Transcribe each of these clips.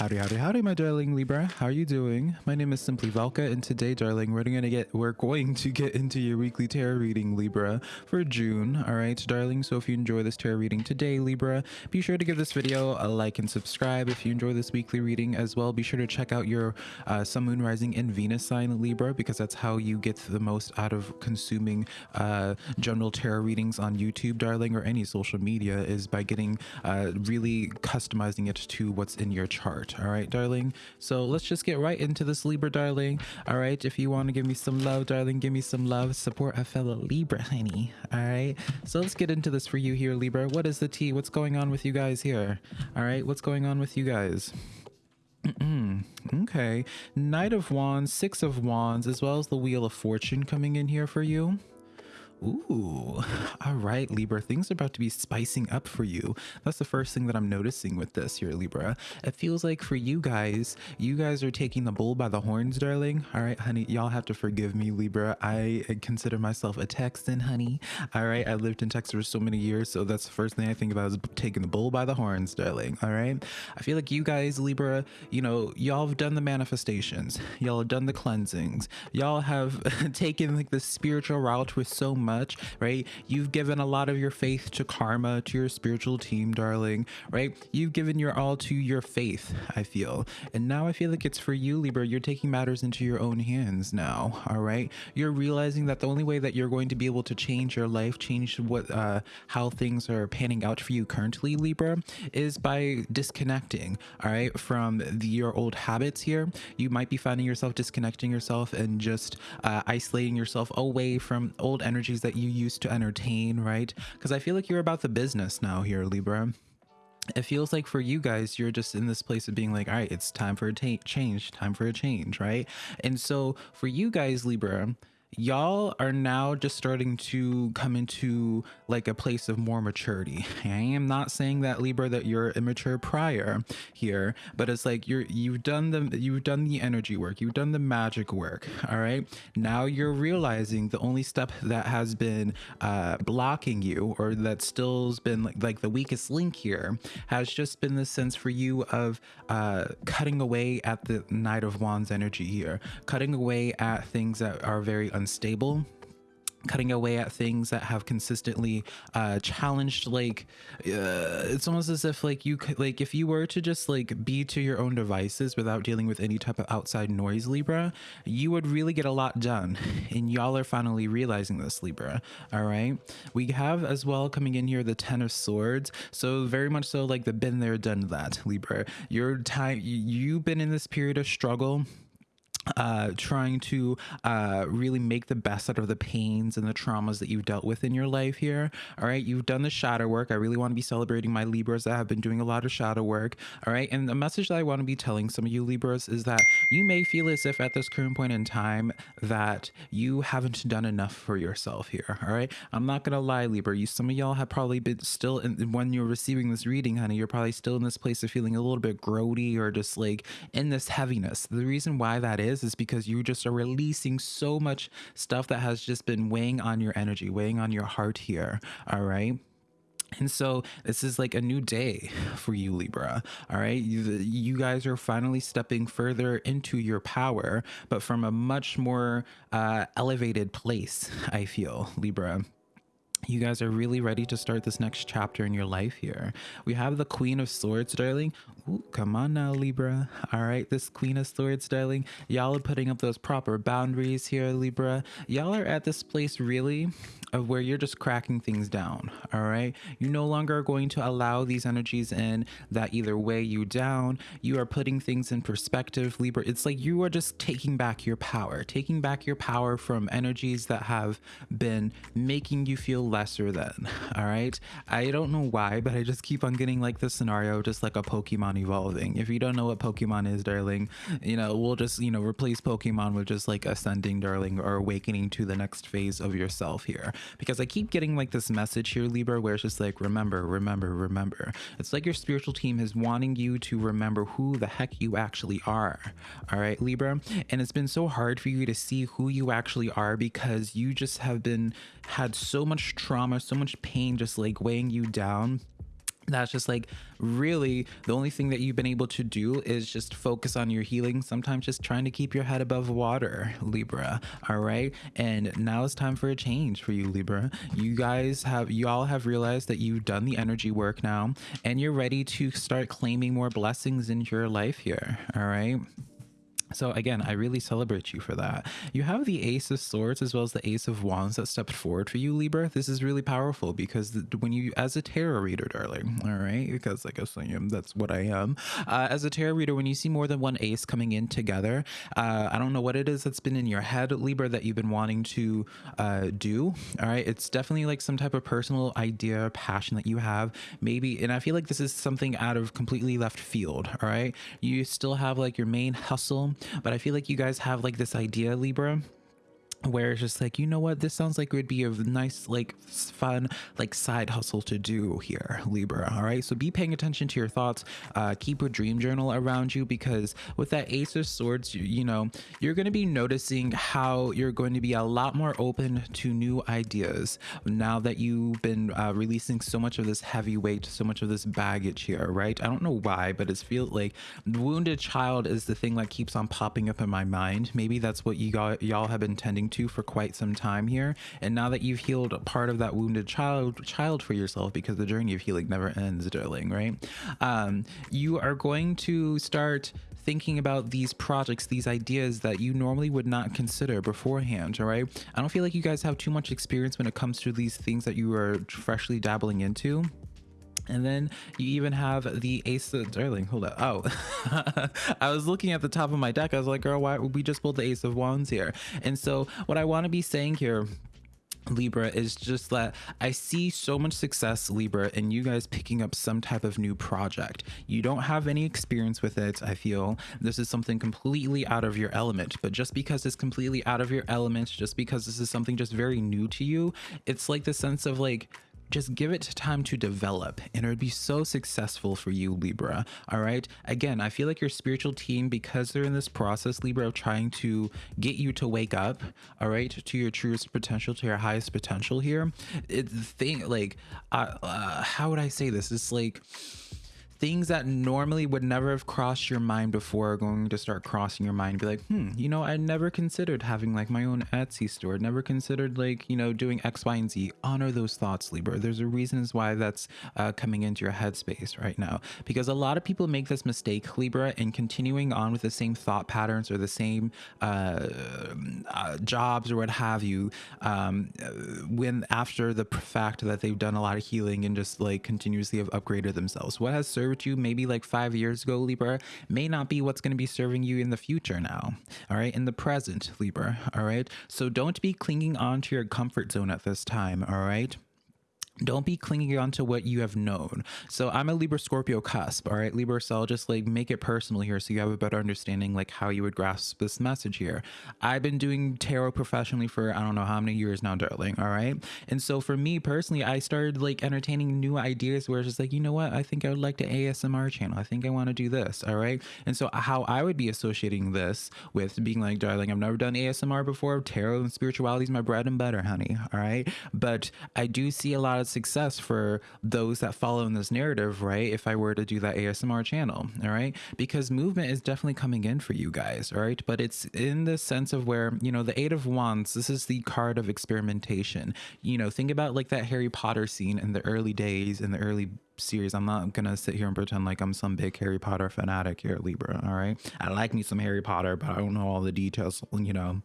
Howdy, howdy, howdy, my darling Libra. How are you doing? My name is Simply Velka, and today, darling, we're gonna get we're going to get into your weekly tarot reading, Libra, for June. All right, darling. So if you enjoy this tarot reading today, Libra, be sure to give this video a like and subscribe. If you enjoy this weekly reading as well, be sure to check out your uh, Sun, Moon, Rising, and Venus sign, Libra, because that's how you get the most out of consuming uh, general tarot readings on YouTube, darling, or any social media, is by getting uh, really customizing it to what's in your chart all right darling. So let's just get right into this libra darling. All right if you want to give me some love darling give me some love. Support a fellow libra honey. All right. So let's get into this for you here libra. What is the tea? What's going on with you guys here? All right what's going on with you guys? Mm-hmm. Okay. Knight of wands six of wands as well as the wheel of fortune coming in here for you Ooh, all right, Libra. Things are about to be spicing up for you. That's the first thing that I'm noticing with this here, Libra. It feels like for you guys, you guys are taking the bull by the horns, darling. All right, honey, y'all have to forgive me, Libra. I consider myself a Texan, honey. All right, I lived in Texas for so many years, so that's the first thing I think about is taking the bull by the horns, darling. All right, I feel like you guys, Libra, you know, y'all have done the manifestations, y'all have done the cleansings, y'all have taken like the spiritual route with so much much, right? You've given a lot of your faith to karma, to your spiritual team, darling, right? You've given your all to your faith, I feel. And now I feel like it's for you, Libra. You're taking matters into your own hands now, all right? You're realizing that the only way that you're going to be able to change your life, change what, uh, how things are panning out for you currently, Libra, is by disconnecting, all right, from the, your old habits here. You might be finding yourself disconnecting yourself and just uh, isolating yourself away from old energies that you used to entertain, right? Because I feel like you're about the business now here, Libra it feels like for you guys you're just in this place of being like all right it's time for a change time for a change right and so for you guys libra y'all are now just starting to come into like a place of more maturity. I am not saying that libra that you're immature prior here but it's like you're you've done the you've done the energy work you've done the magic work all right? Now you're realizing the only step that has been uh blocking you or that still's been like, like the weakest link here has just been the sense for you of uh cutting away at the knight of wands energy here cutting away at things that are very unstable cutting away at things that have consistently uh challenged like uh, it's almost as if like you could like if you were to just like be to your own devices without dealing with any type of outside noise libra you would really get a lot done. And y'all are finally realizing this libra. All right? We have as well coming in here the ten of swords. So very much so like the been there done that libra. Your time you've been in this period of struggle uh, trying to uh, really make the best out of the pains and the traumas that you've dealt with in your life here. All right, you've done the shadow work. I really want to be celebrating my Libras that have been doing a lot of shadow work. All right, and the message that I want to be telling some of you Libras is that you may feel as if at this current point in time that you haven't done enough for yourself here. All right, I'm not gonna lie, Libra. You some of y'all have probably been still in, when you're receiving this reading, honey. You're probably still in this place of feeling a little bit grody or just like in this heaviness. The reason why that is is is because you just are releasing so much stuff that has just been weighing on your energy, weighing on your heart here. All right. And so this is like a new day for you, Libra. All right. You, you guys are finally stepping further into your power, but from a much more uh, elevated place, I feel, Libra you guys are really ready to start this next chapter in your life here. We have the Queen of Swords, darling. Ooh, come on now, Libra. All right, this Queen of Swords, darling. Y'all are putting up those proper boundaries here, Libra. Y'all are at this place, really, where you're just cracking things down. All right, you no longer are going to allow these energies in that either weigh you down. You are putting things in perspective, Libra. It's like you are just taking back your power, taking back your power from energies that have been making you feel lesser than. All right, I don't know why, but I just keep on getting like this scenario, just like a Pokemon evolving. If you don't know what Pokemon is, darling, you know, we'll just, you know, replace Pokemon with just like ascending, darling, or awakening to the next phase of yourself here because I keep getting like this message here, Libra, where it's just like, remember, remember, remember. It's like your spiritual team is wanting you to remember who the heck you actually are. All right, Libra. And it's been so hard for you to see who you actually are because you just have been had so much trauma, so much pain just like weighing you down that's just like really the only thing that you've been able to do is just focus on your healing sometimes just trying to keep your head above water libra all right? And now it's time for a change for you libra. You guys have you all have realized that you've done the energy work now and you're ready to start claiming more blessings in your life here all right so again, I really celebrate you for that. You have the Ace of Swords as well as the Ace of Wands that stepped forward for you, Libra. This is really powerful because when you, as a tarot reader, darling, all right, because I guess I am, that's what I am. Uh, as a tarot reader, when you see more than one ace coming in together, uh, I don't know what it is that's been in your head, Libra, that you've been wanting to uh, do. All right, it's definitely like some type of personal idea, passion that you have, maybe, and I feel like this is something out of completely left field. All right, you still have like your main hustle but I feel like you guys have like this idea, Libra, where it's just like you know what? This sounds like it would be a nice like fun like side hustle to do here libra all right? So be paying attention to your thoughts. Uh keep a dream journal around you because with that ace of swords you, you know you're going to be noticing how you're going to be a lot more open to new ideas now that you've been uh, releasing so much of this heavy weight so much of this baggage here right? I don't know why but it's feel like wounded child is the thing that keeps on popping up in my mind. Maybe that's what you y'all have been tending to for quite some time here. And now that you've healed a part of that wounded child child for yourself, because the journey of healing never ends, darling, right? Um, you are going to start thinking about these projects, these ideas that you normally would not consider beforehand, all right? I don't feel like you guys have too much experience when it comes to these things that you are freshly dabbling into. And then you even have the ace of darling. Hold up. Oh, I was looking at the top of my deck. I was like, girl, why would we just pulled the ace of wands here? And so what I want to be saying here Libra is just that I see so much success, Libra, in you guys picking up some type of new project. You don't have any experience with it, I feel. This is something completely out of your element. But just because it's completely out of your element, just because this is something just very new to you, it's like the sense of like, just give it time to develop and it would be so successful for you libra all right? Again i feel like your spiritual team because they're in this process libra of trying to get you to wake up all right to your truest potential to your highest potential here it's the thing like uh, uh, how would i say this? It's like things that normally would never have crossed your mind before are going to start crossing your mind be like hmm you know i never considered having like my own etsy store. Never considered like you know doing x y and z. Honor those thoughts libra. There's a reasons why that's uh, coming into your headspace right now. Because a lot of people make this mistake libra in continuing on with the same thought patterns or the same uh, uh, jobs or what have you um, when after the fact that they've done a lot of healing and just like continuously have upgraded themselves. What has served served you maybe like five years ago, Libra, may not be what's going to be serving you in the future now. All right. In the present, Libra. All right. So don't be clinging on to your comfort zone at this time. All right don't be clinging on to what you have known. So I'm a Libra Scorpio cusp, all right, Libra. So I'll just like make it personal here so you have a better understanding like how you would grasp this message here. I've been doing tarot professionally for I don't know how many years now, darling, all right? And so for me personally, I started like entertaining new ideas where it's just like, you know what, I think I would like to ASMR channel. I think I want to do this, all right? And so how I would be associating this with being like, darling, I've never done ASMR before. Tarot and spirituality is my bread and butter, honey, all right? But I do see a lot of success for those that follow in this narrative, right? If I were to do that ASMR channel, all right? Because movement is definitely coming in for you guys, all right? But it's in the sense of where, you know, the Eight of Wands, this is the card of experimentation. You know, think about like that Harry Potter scene in the early days, in the early series. I'm not gonna sit here and pretend like I'm some big Harry Potter fanatic here, Libra. All right. I like me some Harry Potter, but I don't know all the details, you know.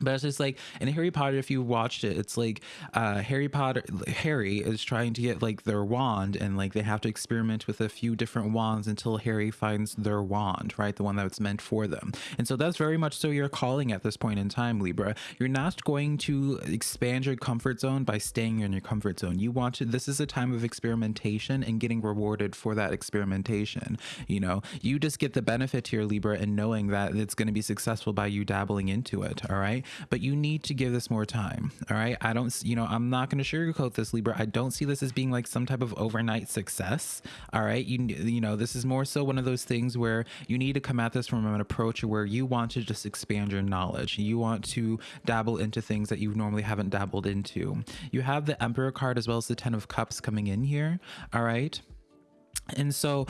But it's just like in Harry Potter, if you watched it, it's like uh, Harry Potter, Harry is trying to get like their wand, and like they have to experiment with a few different wands until Harry finds their wand, right? The one that's meant for them. And so that's very much so your calling at this point in time, Libra. You're not going to expand your comfort zone by staying in your comfort zone. You want to, this is a time of experimentation and getting rewarded for that experimentation. You know, you just get the benefit here, Libra, and knowing that it's going to be successful by you dabbling into it. All right. But you need to give this more time. All right. I don't, you know, I'm not going to sugarcoat this, Libra. I don't see this as being like some type of overnight success. All right. You, you know, this is more so one of those things where you need to come at this from an approach where you want to just expand your knowledge. You want to dabble into things that you normally haven't dabbled into. You have the Emperor card as well as the Ten of Cups coming in here. All right. And so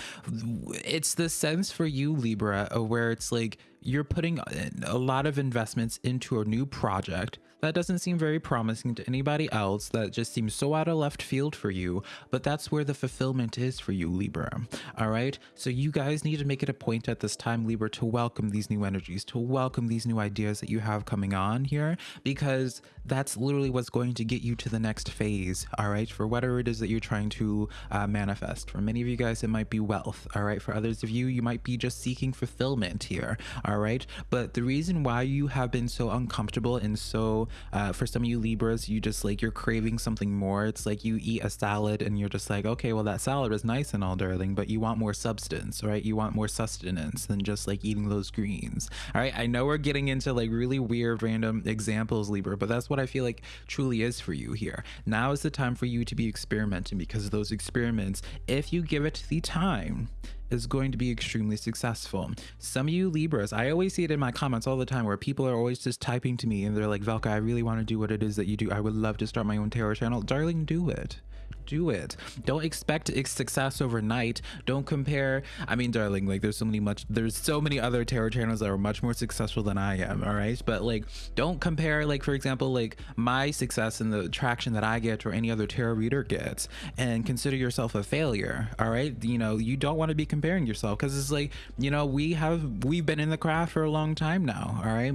it's the sense for you, Libra, where it's like you're putting a lot of investments into a new project that doesn't seem very promising to anybody else. That just seems so out of left field for you. But that's where the fulfillment is for you, Libra. All right. So you guys need to make it a point at this time, Libra, to welcome these new energies, to welcome these new ideas that you have coming on here, because that's literally what's going to get you to the next phase. All right. For whatever it is that you're trying to uh, manifest. For many of you guys, it might be wealth. All right. For others of you, you might be just seeking fulfillment here. All right. But the reason why you have been so uncomfortable and so uh, for some of you Libras, you just like you're craving something more. It's like you eat a salad and you're just like, okay, well, that salad is nice and all, darling, but you want more substance, right? You want more sustenance than just like eating those greens. All right. I know we're getting into like really weird, random examples, Libra, but that's what I feel like truly is for you here. Now is the time for you to be experimenting because those experiments, if you give it the time, is going to be extremely successful. Some of you Libras, I always see it in my comments all the time where people are always just typing to me and they're like, Velka, really want to do what it is that you do. I would love to start my own tarot channel. Darling, do it do it. Don't expect success overnight. Don't compare. I mean, darling, like there's so many much there's so many other tarot channels that are much more successful than I am. All right, but like don't compare like for example like my success and the traction that I get or any other tarot reader gets, and consider yourself a failure. All right, you know you don't want to be comparing yourself because it's like you know we have we've been in the craft for a long time now. All right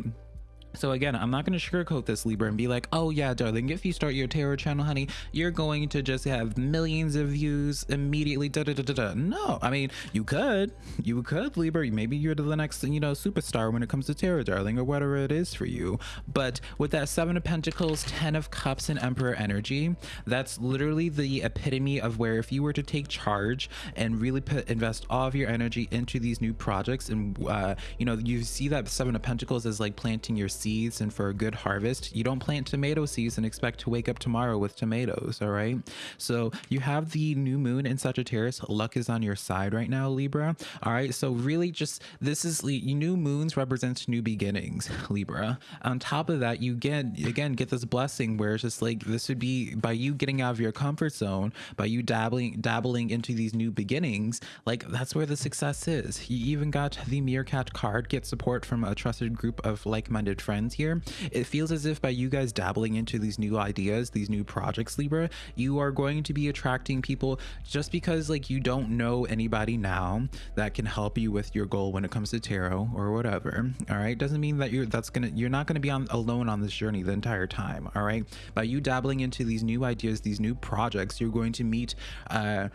so again, I'm not going to sugarcoat this Libra and be like, oh yeah, darling, if you start your tarot channel, honey, you're going to just have millions of views immediately. Da, da, da, da, da. No, I mean, you could, you could Libra. Maybe you're the next, you know, superstar when it comes to tarot, darling, or whatever it is for you. But with that Seven of Pentacles, Ten of Cups, and Emperor energy, that's literally the epitome of where if you were to take charge and really put invest all of your energy into these new projects, and uh, you know, you see that Seven of Pentacles as like planting your seeds and for a good harvest. You don't plant tomato seeds and expect to wake up tomorrow with tomatoes, all right? So you have the new moon in Sagittarius. Luck is on your side right now, Libra. All right, so really just this is new moons represents new beginnings, Libra. On top of that, you get again get this blessing where it's just like this would be by you getting out of your comfort zone, by you dabbling dabbling into these new beginnings, like that's where the success is. You even got the meerkat card, get support from a trusted group of like-minded friends friends here, it feels as if by you guys dabbling into these new ideas, these new projects, Libra, you are going to be attracting people just because like you don't know anybody now that can help you with your goal when it comes to tarot or whatever. All right. Doesn't mean that you're that's gonna you're not gonna be on alone on this journey the entire time. All right. By you dabbling into these new ideas, these new projects, you're going to meet uh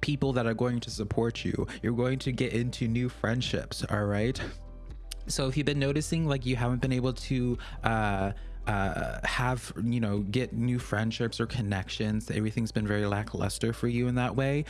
people that are going to support you. You're going to get into new friendships, all right? So if you've been noticing like you haven't been able to uh uh, have you know get new friendships or connections? Everything's been very lackluster for you in that way.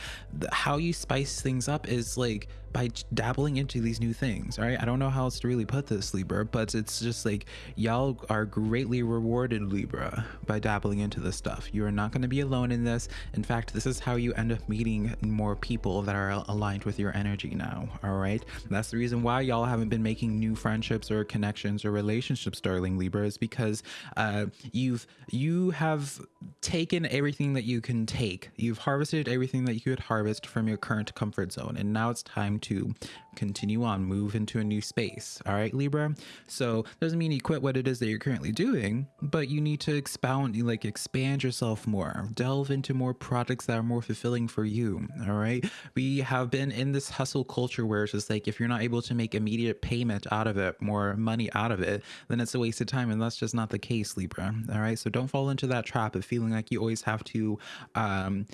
How you spice things up is like by dabbling into these new things right? I don't know how else to really put this libra but it's just like y'all are greatly rewarded libra by dabbling into this stuff. You are not going to be alone in this. In fact this is how you end up meeting more people that are aligned with your energy now all right? That's the reason why y'all haven't been making new friendships or connections or relationships darling libra is because uh, you've you have taken everything that you can take. You've harvested everything that you could harvest from your current comfort zone and now it's time to continue on, move into a new space. All right, Libra. So doesn't mean you quit what it is that you're currently doing, but you need to expound, you like expand yourself more, delve into more projects that are more fulfilling for you. All right. We have been in this hustle culture where it's just like if you're not able to make immediate payment out of it, more money out of it, then it's a waste of time. And that's just not the case, Libra. All right. So don't fall into that trap of feeling like you always have to um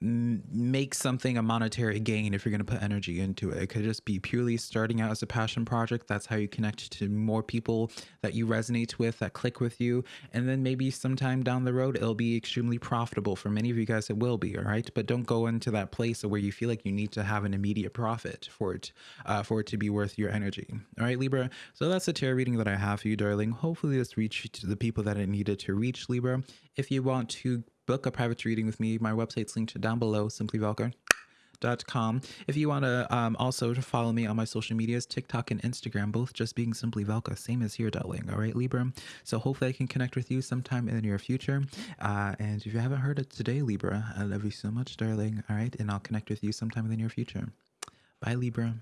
make something a monetary gain if you're going to put energy into it. It could just be purely starting out as a passion project. That's how you connect to more people that you resonate with, that click with you. And then maybe sometime down the road, it'll be extremely profitable. For many of you guys, it will be. All right. But don't go into that place where you feel like you need to have an immediate profit for it, uh, for it to be worth your energy. All right, Libra. So that's the tarot reading that I have for you, darling. Hopefully, this reached the people that it needed to reach, Libra. If you want to book a private reading with me, my website's linked down below, simplyvelka.com. If you want to um, also to follow me on my social medias, TikTok and Instagram, both just being Simply Velka, same as here, darling. All right, Libra. So hopefully I can connect with you sometime in the near future. Uh, and if you haven't heard it today, Libra, I love you so much, darling. All right, and I'll connect with you sometime in the near future. Bye, Libra.